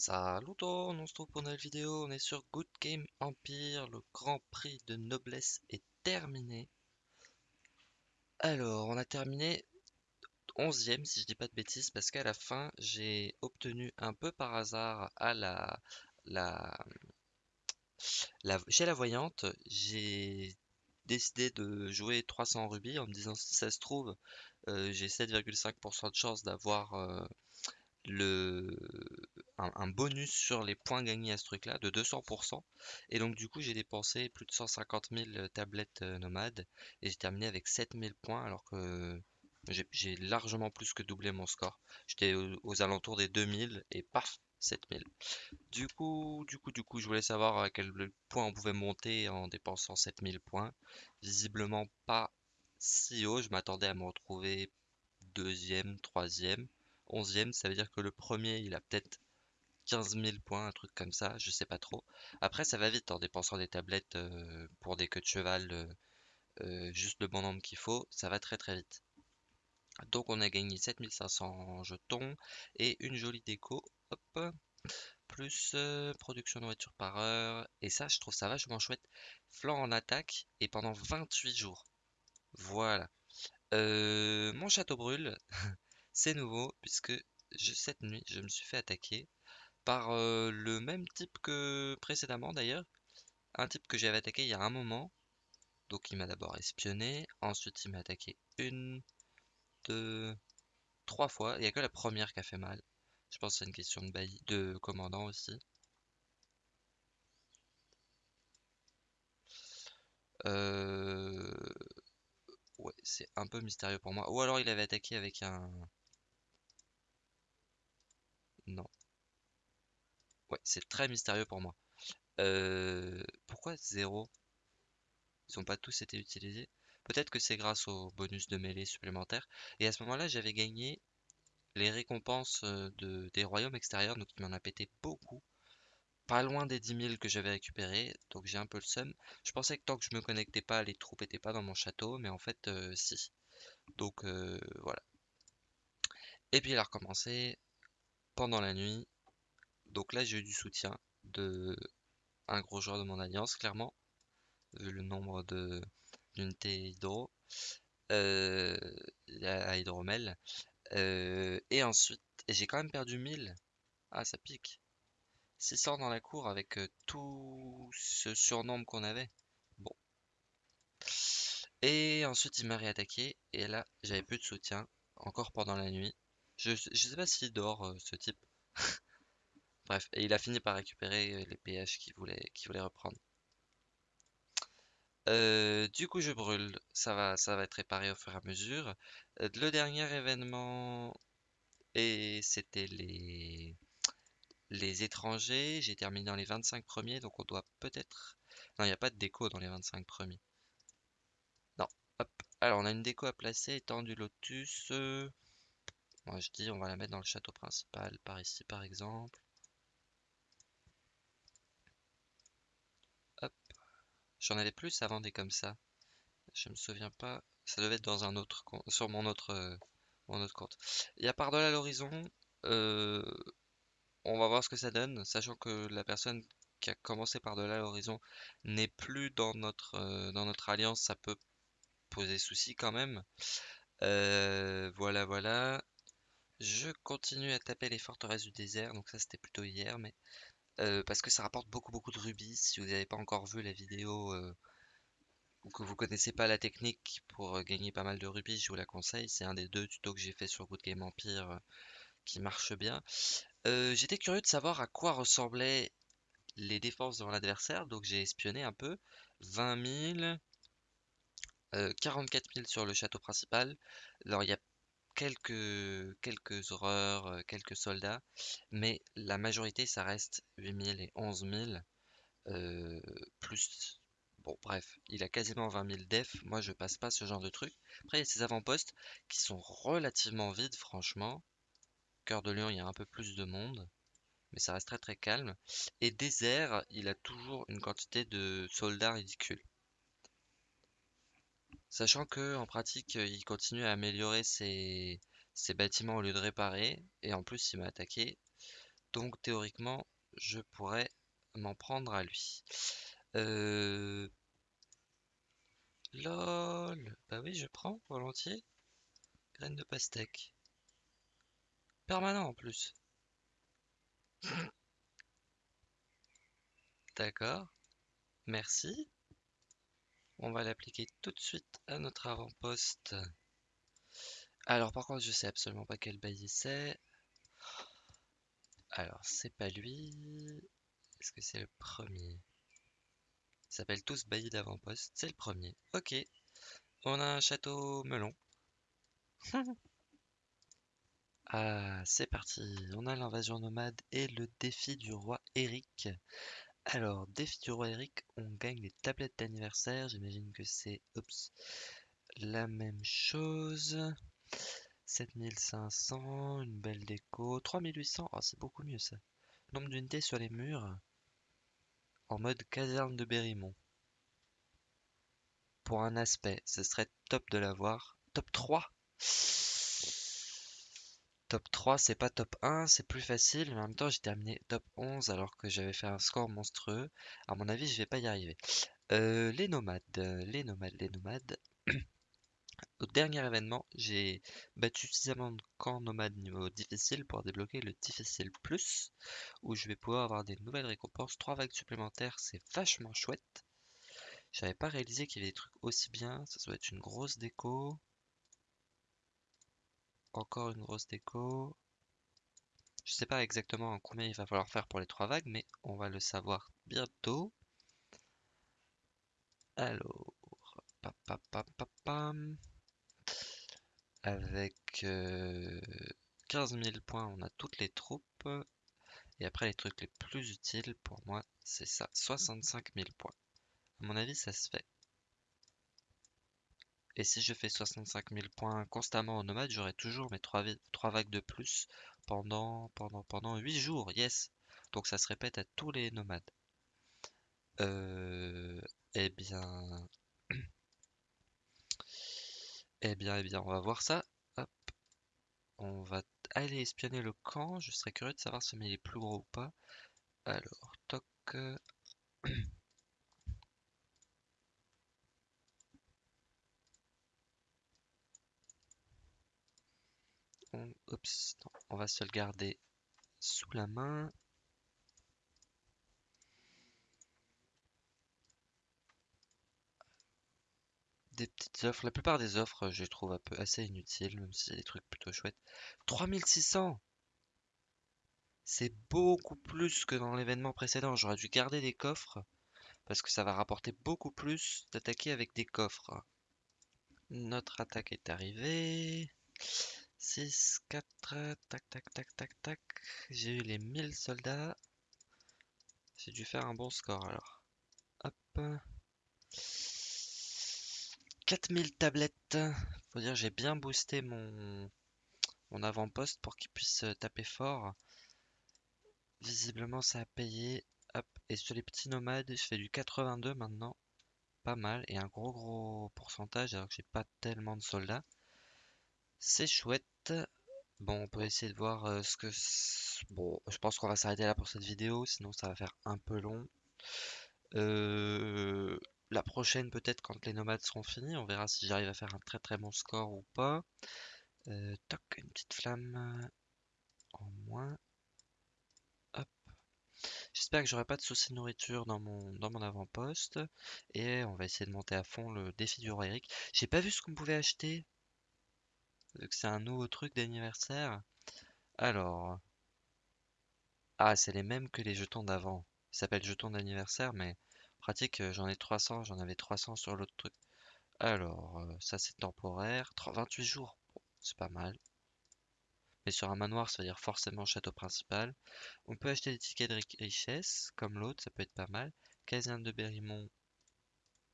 Salut tout, on se trouve pour une nouvelle vidéo, on est sur Good Game Empire, le Grand Prix de Noblesse est terminé. Alors, on a terminé 11ème si je dis pas de bêtises, parce qu'à la fin, j'ai obtenu un peu par hasard à la, la, la chez la voyante, j'ai décidé de jouer 300 rubis en me disant si ça se trouve, euh, j'ai 7,5% de chance d'avoir euh, le un, bonus sur les points gagnés à ce truc là de 200% et donc du coup j'ai dépensé plus de 150 000 euh, tablettes euh, nomades et j'ai terminé avec 7000 points alors que j'ai largement plus que doublé mon score. J'étais aux, alentours des 2000 et paf 7000 du coup du coup du coup je voulais savoir à quel point on pouvait monter en dépensant 7000 points. Visiblement pas si haut je m'attendais à me retrouver deuxième troisième 11e, ça veut dire que le premier, il a peut-être 15 000 points, un truc comme ça, je sais pas trop. Après, ça va vite en dépensant des tablettes euh, pour des queues de cheval, euh, euh, juste le bon nombre qu'il faut, ça va très très vite. Donc on a gagné 7500 jetons et une jolie déco, hop, plus production de voiture par heure, et ça je trouve ça vachement chouette. Flanc en attaque et pendant 28 jours. Voilà. mon château brûle, C'est nouveau puisque cette nuit, je me suis fait attaquer par euh, le même type que précédemment d'ailleurs. Un type que j'avais attaqué il y a un moment. Donc il m'a d'abord espionné, ensuite il m'a attaqué une, deux, trois fois. Il n'y a que la première qui a fait mal. Je pense que c'est une question de bailli, de commandant aussi. Euh... Ouais, c'est un peu mystérieux pour moi. Ou alors il avait attaqué avec un... Non. Ouais, c'est très mystérieux pour moi. Euh, pourquoi zéro? Ils n'ont pas tous été utilisés. Peut-être que c'est grâce au bonus de mêlée supplémentaire. Et à ce moment-là, j'avais gagné les récompenses euh, de, des royaumes extérieurs, donc il m'en a pété beaucoup. Pas loin des 10 000 que j'avais récupéré, donc j'ai un peu le seum. Je pensais que tant que je me connectais pas, les troupes étaient pas dans mon château, mais en fait, euh, si. Donc voilà. Et puis il a recommencé, pendant la nuit. Donc là, j'ai eu du soutien de un gros joueur de mon alliance, clairement, vu le nombre de d'unités hydro euh, à hydromel. Euh, et ensuite, j'ai quand même perdu 1000. Ah, ça pique. 600 dans la cour avec euh, tout ce surnombre qu'on avait. Bon. Et ensuite, il m'a réattaqué. Et là, j'avais plus de soutien. Encore pendant la nuit. Je, sais pas s'il dort, euh, ce type. Bref, et il a fini par récupérer euh, les PH qu'il voulait, reprendre. Euh, du coup, je brûle. Ça va, ça va être réparé au fur et à mesure. le dernier événement, et c'était les les étrangers. J'ai terminé dans les 25 premiers, donc on doit peut-être. Non, il n'y a pas de déco dans les 25 premiers. Non. Hop. Alors, on a une déco à placer, étant du lotus. Je dis on va la mettre dans le château principal par ici par exemple. Hop. J'en avais plus avant des comme ça. Je me souviens pas. Ça devait être dans un autre sur mon autre euh, mon autre compte. Il y a par-delà l'horizon. Euh, on va voir ce que ça donne, sachant que la personne qui a commencé par-delà l'horizon n'est plus euh, dans notre alliance, ça peut poser souci quand même. voilà, voilà. Je continue à taper les forteresses du désert, donc ça c'était plutôt hier, mais euh, parce que ça rapporte beaucoup beaucoup de rubis. Si vous n'avez pas encore vu la vidéo euh, ou que vous connaissez pas la technique pour euh, gagner pas mal de rubis, je vous la conseille. C'est un des deux tutos que j'ai fait sur Good Game Empire qui marche bien. J'étais curieux de savoir à quoi ressemblaient les défenses devant l'adversaire, donc j'ai espionné un peu. 20 000, 44 000 sur le château principal. Alors il y a quelques, quelques horreurs, euh, quelques soldats, mais la majorité, ça reste 8000 et 11000, euh, plus... Bon, bref, il a quasiment 20 000 def, moi je passe pas ce genre de truc. Après, il y a ces avant-postes qui sont relativement vides, franchement. Cœur de Lion, il y a un peu plus de monde, mais ça reste très très calme. Et désert, il a toujours une quantité de soldats ridicules. Sachant que en pratique, euh, il continue à améliorer ses, bâtiments au lieu de réparer. Et en plus, il m'a attaqué. Donc théoriquement, je pourrais m'en prendre à lui. Euh... LOL Bah oui, je prends volontiers. Graine de pastèque. Permanent en plus. D'accord. Merci. On va l'appliquer tout de suite à notre avant-poste. Alors par contre, je sais absolument pas quel bailli c'est. Alors, c'est pas lui. Est-ce que c'est le premier? Ils s'appellent tous baillis d'avant-poste. C'est le premier. Ok. On a un château melon. ah, c'est parti. On a l'invasion nomade et le défi du roi Eric. Alors, défi du roi Eric, on gagne des tablettes d'anniversaire. J'imagine que c'est la même chose. 7500, une belle déco. 3800, oh, c'est beaucoup mieux ça. Nombre d'unités sur les murs. En mode caserne de Berrymont. Pour un aspect, ce serait top de l'avoir. Top 3 Top 3, c'est pas top 1, c'est plus facile, en même temps j'ai terminé top 11 alors que j'avais fait un score monstrueux. À mon avis, je vais pas y arriver. Euh, les nomades, les nomades, les nomades. Au dernier événement, j'ai battu suffisamment de camps nomades niveau difficile pour débloquer le difficile plus, où je vais pouvoir avoir des nouvelles récompenses, 3 vagues supplémentaires, c'est vachement chouette. J'avais pas réalisé qu'il y avait des trucs aussi bien, ça doit être une grosse déco. Encore une grosse déco. Je sais pas exactement combien il va falloir faire pour les trois vagues, mais on va le savoir bientôt. Alors, avec 15 000 points, on a toutes les troupes. Et après, les trucs les plus utiles pour moi, c'est ça, 65 000 points. À mon avis, ça se fait. Et si je fais 65 000 points constamment en nomade, j'aurai toujours mes 3, vagues de plus pendant, pendant, pendant 8 jours. Yes! Donc ça se répète à tous les nomades. Euh, eh bien... eh bien, eh bien, on va voir ça. Hop. On va aller espionner le camp. Je serais curieux de savoir si il est plus gros ou pas. Alors, toc. on, va se le garder sous la main. Des petites offres. La plupart des offres, je les trouve un peu assez inutiles, même si c'est des trucs plutôt chouettes. 3600 C'est beaucoup plus que dans l'événement précédent. J'aurais dû garder des coffres, parce que ça va rapporter beaucoup plus d'attaquer avec des coffres. Notre attaque est arrivée. 6, 4, tac, tac, tac, tac, tac. J'ai eu les 1000 soldats. J'ai dû faire un bon score alors. Hop. 4000 tablettes. Faut dire, j'ai bien boosté mon, mon avant-poste pour qu'il puisse taper fort. Visiblement, ça a payé. Hop. Et sur les petits nomades, je fais du 82 maintenant. Pas mal. Et un gros gros pourcentage alors que j'ai pas tellement de soldats. C'est chouette. Bon, on peut essayer de voir euh, ce que... Bon, je pense qu'on va s'arrêter là pour cette vidéo, sinon ça va faire un peu long. Euh, la prochaine, peut-être quand les nomades seront finis, on verra si j'arrive à faire un très très bon score ou pas. Euh, toc, une petite flamme en moins. Hop. J'espère que j'aurai pas de soucis de nourriture dans mon, dans mon avant-poste. Et on va essayer de monter à fond le défi du roi Eric. J'ai pas vu ce qu'on pouvait acheter que c'est un nouveau truc d'anniversaire. Alors. Ah, c'est les mêmes que les jetons d'avant. Ils s'appellent jetons d'anniversaire, mais pratique, euh, j'en ai 300, j'en avais 300 sur l'autre truc. Alors, euh, ça c'est temporaire. 28 jours, c'est pas mal. Mais sur un manoir, ça veut dire forcément château principal. On peut acheter des tickets de richesse, comme l'autre, ça peut être pas mal. Caserne de Berrymont,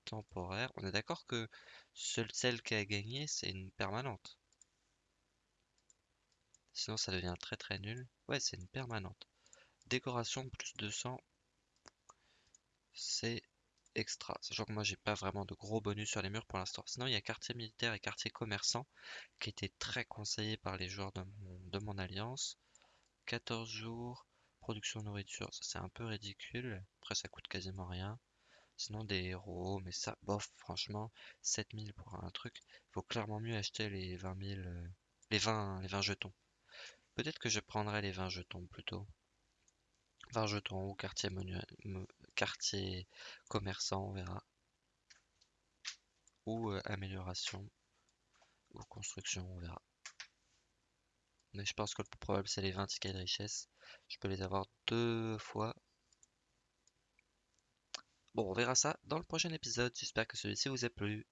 temporaire. On est d'accord que seule celle qui a gagné, c'est une permanente. Sinon ça devient très très nul. Ouais, c'est une permanente. Décoration plus 200. C'est extra. Sachant que moi j'ai pas vraiment de gros bonus sur les murs pour l'instant. Sinon il y a quartier militaire et quartier commerçant qui étaient très conseillés par les joueurs de mon, alliance. 14 jours production de nourriture, ça c'est un peu ridicule. Après, ça coûte quasiment rien. Sinon, des héros, mais ça, bof, franchement, 7000 pour un truc. Faut clairement mieux acheter les 20 000, euh, les 20, les 20 jetons. Peut-être que je prendrai les 20 jetons plutôt. 20 jetons ou quartier, commerçant, on verra. Ou euh, amélioration ou construction, on verra. Mais je pense que le plus probable, c'est les 20 tickets de richesse. Je peux les avoir deux fois. Bon, on verra ça dans le prochain épisode. J'espère que celui-ci vous a plu.